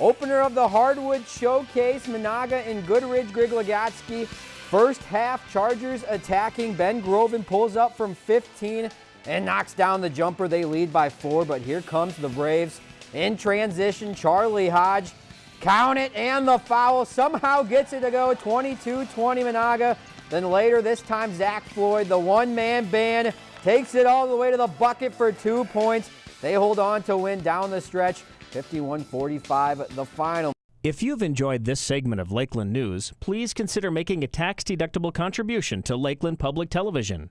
Opener of the Hardwood Showcase, Menahga and Goodridge Grygla-Gatzke. First half, Chargers attacking. Ben Groven pulls up from 15 and knocks down the jumper. They lead by four, but here comes the Braves in transition. Charlie Hodge, count it, and the foul somehow gets it to go 22-20 Menahga. Then later, this time, Zach Floyd, the one-man band, takes it all the way to the bucket for two points. They hold on to win down the stretch, 51-45 the final. If you've enjoyed this segment of Lakeland News, please consider making a tax-deductible contribution to Lakeland Public Television.